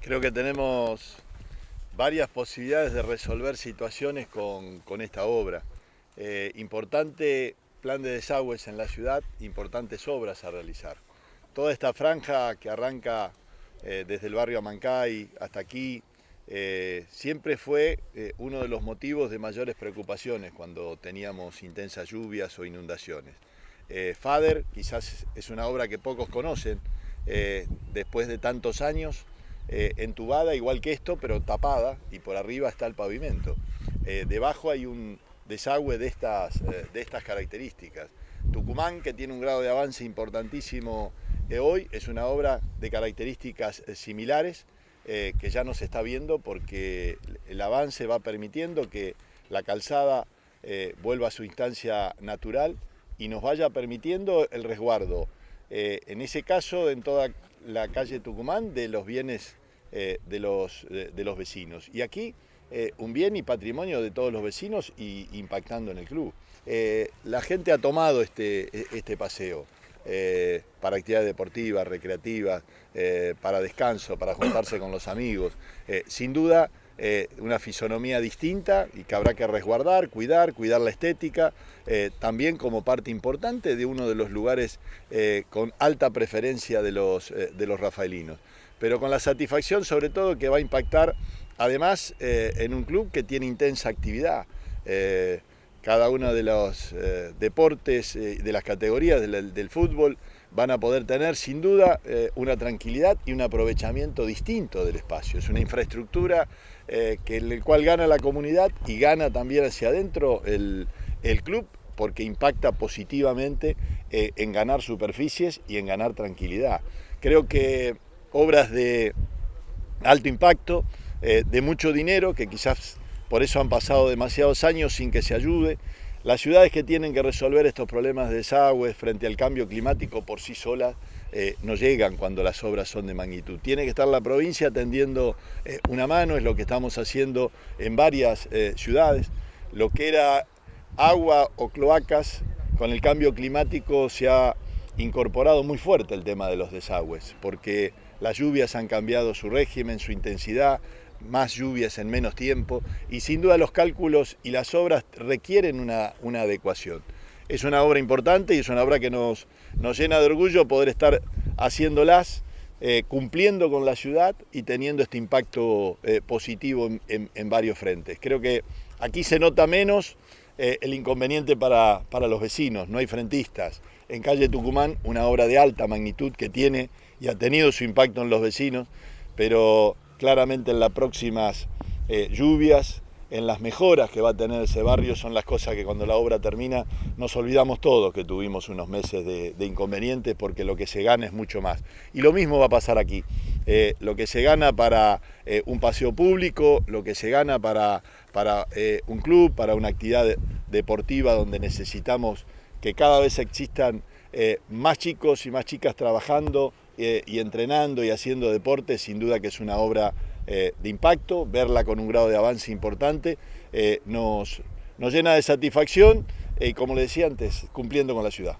Creo que tenemos varias posibilidades de resolver situaciones con, esta obra. Eh, importante plan de desagües en la ciudad, importantes obras a realizar. Toda esta franja que arranca eh, desde el barrio Amancay hasta aquí, eh, siempre fue uno de los motivos de mayores preocupaciones cuando teníamos intensas lluvias o inundaciones. FADER quizás es una obra que pocos conocen, después de tantos años, eh, entubada igual que esto, pero tapada y por arriba está el pavimento. Eh, debajo hay un desagüe de estas, eh, de estas características. Tucumán, que tiene un grado de avance importantísimo hoy, es una obra de características similares que ya no se está viendo porque el avance va permitiendo que la calzada vuelva a su instancia natural y nos vaya permitiendo el resguardo, en ese caso en toda la calle Tucumán de los bienes eh, de, los, de, los vecinos. Y aquí eh, un bien y patrimonio de todos los vecinos y impactando en el club. Eh, la gente ha tomado este, este paseo para actividades deportivas, recreativas, para descanso, para juntarse con los amigos. sin duda, una fisonomía distinta y que habrá que resguardar, cuidar, cuidar la estética, también como parte importante de uno de los lugares con alta preferencia de los, de los rafaelinos pero con la satisfacción sobre todo que va a impactar además eh, en un club que tiene intensa actividad. Eh, cada uno de los eh, deportes, de las categorías del, fútbol, van a poder tener sin duda una tranquilidad y un aprovechamiento distinto del espacio. Es una infraestructura que en el cual gana la comunidad y gana también hacia adentro el, el club porque impacta positivamente en ganar superficies y en ganar tranquilidad. Creo que obras de alto impacto, eh, de mucho dinero, que quizás por eso han pasado demasiados años sin que se ayude. Las ciudades que tienen que resolver estos problemas de desagües frente al cambio climático por sí solas eh, no llegan cuando las obras son de magnitud. Tiene que estar la provincia tendiendo eh, una mano, es lo que estamos haciendo en varias ciudades. Lo que era agua o cloacas, con el cambio climático se ha incorporado muy fuerte el tema de los desagües, porque las lluvias han cambiado su régimen, su intensidad, más lluvias en menos tiempo y sin duda los cálculos y las obras requieren una, adecuación. Es una obra importante y es una obra que nos, nos llena de orgullo poder estar haciéndolas, eh, cumpliendo con la ciudad y teniendo este impacto eh, positivo en, varios frentes. Creo que aquí se nota menos eh, el inconveniente para, para los vecinos, no hay frentistas. En calle Tucumán, una obra de alta magnitud que tiene y ha tenido su impacto en los vecinos, pero claramente en las próximas eh, lluvias, en las mejoras que va a tener ese barrio, son las cosas que cuando la obra termina nos olvidamos todos que tuvimos unos meses de, inconvenientes porque lo que se gana es mucho más. Y lo mismo va a pasar aquí. Eh, lo que se gana para eh, un paseo público, lo que se gana para, para un club, para una actividad deportiva donde necesitamos que cada vez existan más chicos y más chicas trabajando, eh, y entrenando y haciendo deporte, sin duda que es una obra eh, de impacto, verla con un grado de avance importante eh, nos, nos llena de satisfacción y como le decía antes, cumpliendo con la ciudad.